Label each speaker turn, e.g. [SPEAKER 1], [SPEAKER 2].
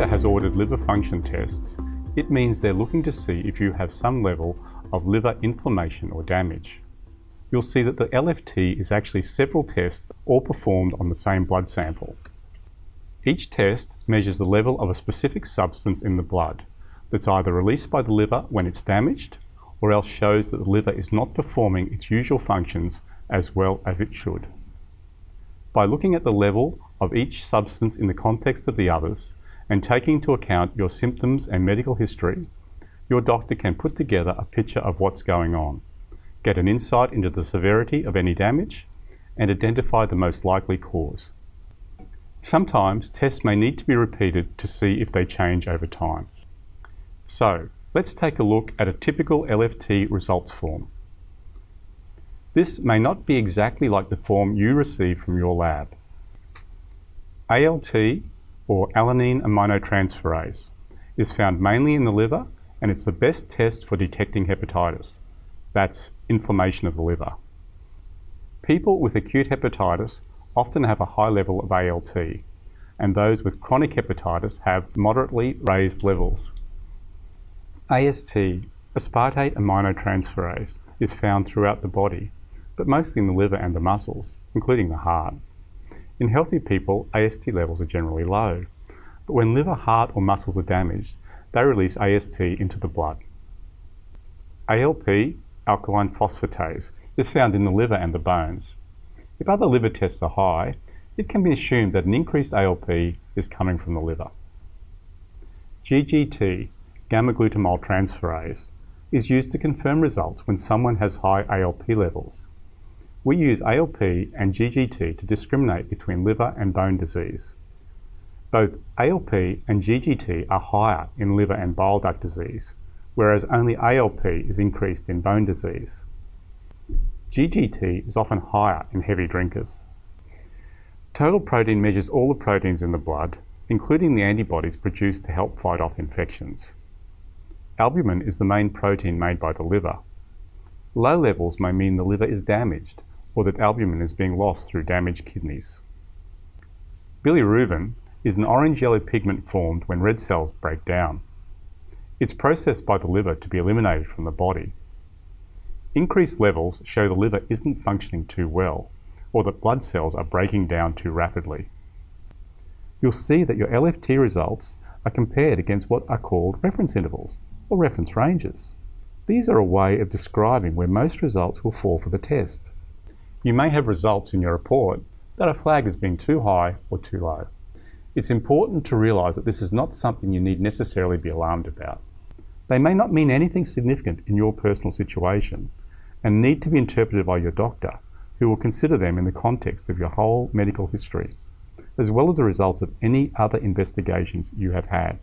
[SPEAKER 1] doctor has ordered liver function tests, it means they're looking to see if you have some level of liver inflammation or damage. You'll see that the LFT is actually several tests all performed on the same blood sample. Each test measures the level of a specific substance in the blood that's either released by the liver when it's damaged or else shows that the liver is not performing its usual functions as well as it should. By looking at the level of each substance in the context of the others and taking into account your symptoms and medical history, your doctor can put together a picture of what's going on, get an insight into the severity of any damage, and identify the most likely cause. Sometimes tests may need to be repeated to see if they change over time. So, let's take a look at a typical LFT results form. This may not be exactly like the form you receive from your lab. ALT, or alanine aminotransferase, is found mainly in the liver and it's the best test for detecting hepatitis. That's inflammation of the liver. People with acute hepatitis often have a high level of ALT, and those with chronic hepatitis have moderately raised levels. AST, aspartate aminotransferase, is found throughout the body but mostly in the liver and the muscles, including the heart. In healthy people, AST levels are generally low, but when liver, heart or muscles are damaged, they release AST into the blood. ALP, alkaline phosphatase, is found in the liver and the bones. If other liver tests are high, it can be assumed that an increased ALP is coming from the liver. GGT, gamma-glutamyl transferase, is used to confirm results when someone has high ALP levels. We use ALP and GGT to discriminate between liver and bone disease. Both ALP and GGT are higher in liver and bile duct disease, whereas only ALP is increased in bone disease. GGT is often higher in heavy drinkers. Total protein measures all the proteins in the blood, including the antibodies produced to help fight off infections. Albumin is the main protein made by the liver. Low levels may mean the liver is damaged or that albumin is being lost through damaged kidneys. Bilirubin is an orange-yellow pigment formed when red cells break down. It's processed by the liver to be eliminated from the body. Increased levels show the liver isn't functioning too well, or that blood cells are breaking down too rapidly. You'll see that your LFT results are compared against what are called reference intervals, or reference ranges. These are a way of describing where most results will fall for the test. You may have results in your report that are flagged as being too high or too low. It's important to realise that this is not something you need necessarily be alarmed about. They may not mean anything significant in your personal situation and need to be interpreted by your doctor, who will consider them in the context of your whole medical history, as well as the results of any other investigations you have had.